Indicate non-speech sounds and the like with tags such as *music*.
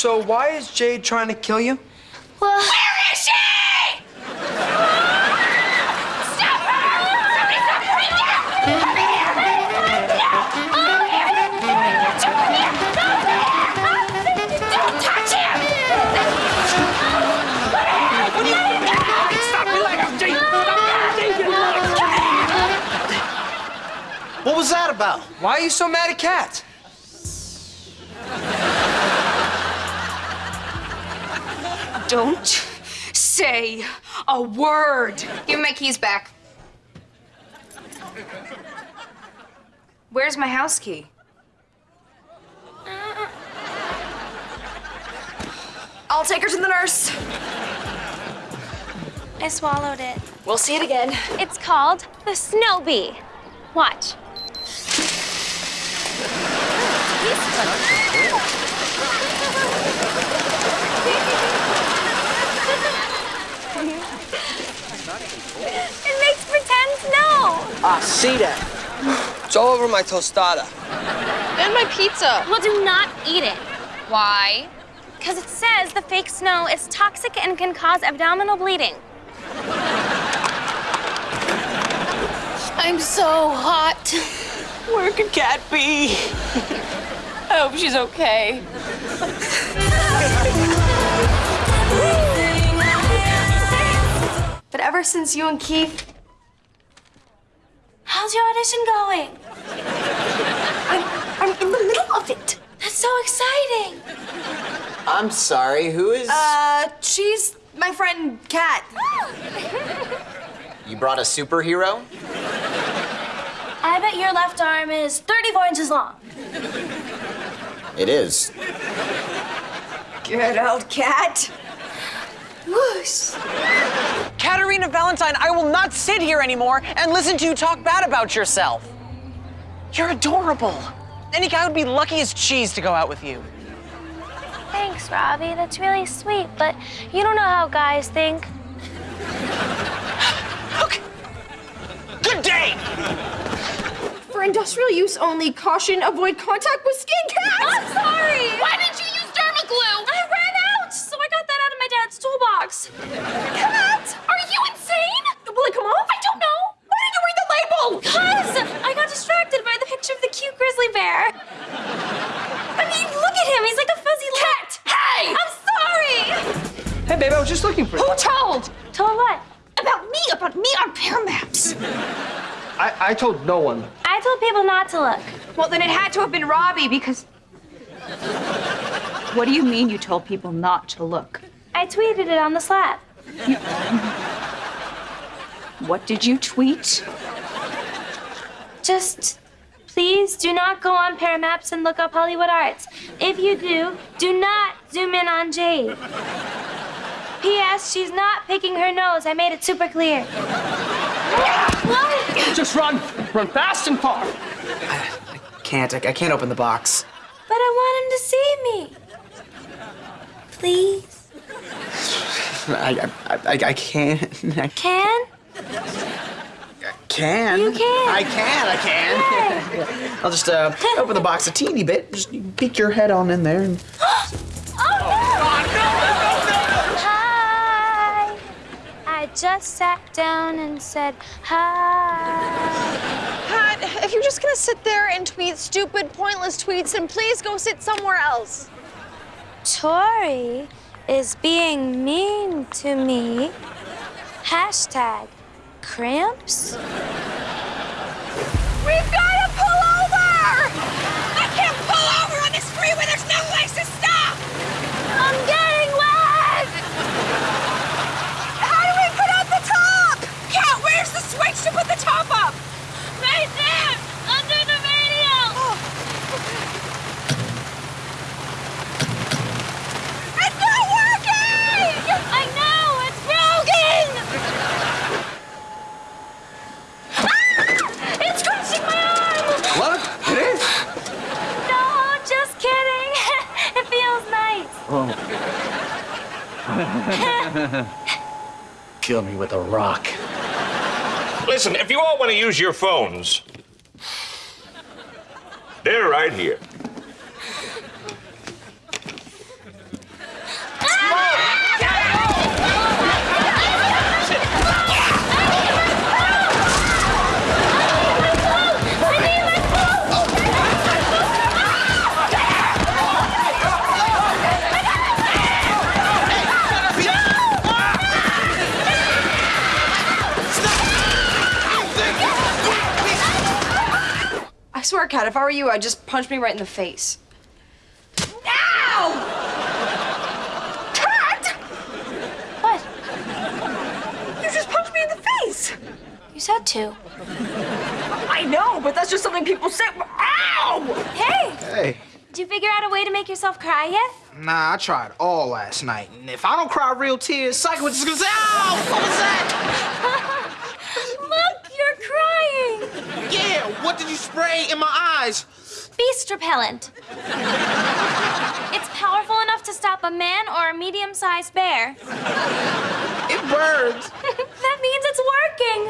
So why is Jade trying to kill you? Well, Where is she? Stop her! Somebody stop her right now! Come here! Don't touch him! Stop me like I'm Jake! What was that about? Why are you so mad at Cat? Don't say a word. give me my keys back. Where's my house key? I'll take her to the nurse. I swallowed it. We'll see it again. It's called the snow bee. Watch. It makes pretend snow. Ah, see that. It's all over my tostada. And my pizza. Well, do not eat it. Why? Because it says the fake snow is toxic and can cause abdominal bleeding. I'm so hot. Where could Cat be? *laughs* I hope she's okay. *laughs* ever since you and Keith, How's your audition going? I'm, I'm in the middle of it. That's so exciting. I'm sorry, who is. Uh, she's my friend Cat. you brought a superhero? I bet your left arm is 34 inches long. It is. Get out, Cat. Whoosh. Caterina Valentine, I will not sit here anymore and listen to you talk bad about yourself. You're adorable. Any guy would be lucky as cheese to go out with you. Thanks, Robbie. That's really sweet, but you don't know how guys think. Okay. Good day. For industrial use only, caution, avoid contact with skin Cat. I'm sorry. Why didn't you use derma glue? I ran out, so I got that out of my dad's toolbox. Cat, are you insane? Will it come off? I don't know. Why didn't you read the label? Cuz I got distracted by the picture of the cute grizzly bear. I mean, look at him. He's like a fuzzy Cat, hey! I'm sorry. Hey, babe, I was just looking for you. Who told? Told what? About me, about me on Pear Maps. I, I told no one. I told people not to look. Well, then it had to have been Robbie because. What do you mean you told people not to look? I tweeted it on the slap. What did you tweet? Just please do not go on Pear Maps and look up Hollywood Arts. If you do, do not zoom in on Jade. P.S. She's not picking her nose. I made it super clear. *laughs* Just run. Run fast and far. I can't. I, I can't open the box. But I want him to see me. Please. I, I, I, I can't. I *laughs* Can? Can. You can. I can. I can. *laughs* I'll just uh, open the box a teeny bit. Just peek your head on in there. And... *gasps* Oh god! Hi. I just sat down and said hi. Pat, if you're just gonna sit there and tweet stupid, pointless tweets, then please go sit somewhere else. Tori is being mean to me. Hashtag cramps. We've got to pull over! I can't pull over on this freeway. There's no place to stop. I'm getting wet! How do we put up the top? Cat, where's the switch to put the top up? Right there! Under the radio! It's not working! I know! It's broken! Ah! It's crushing my arm! What? It is? No, just kidding. it feels nice. *laughs* Kill me with a rock. Listen, if you all want to use your phones, they're right here. Cat. If I were you, I'd just punch me right in the face. Ow! Cat! What? You just punched me in the face! You said to. I know, but that's just something people say. Ow! Hey! Hey, Did you figure out a way to make yourself cry yet? nah, I tried all last night, and if I don't cry real tears, Sikowitz just gonna say, "Ow, what was that?" *laughs* Yeah, what did you spray in my eyes? Beast repellent. it's powerful enough to stop a man or a medium-sized bear. It burns. *laughs* that means it's working.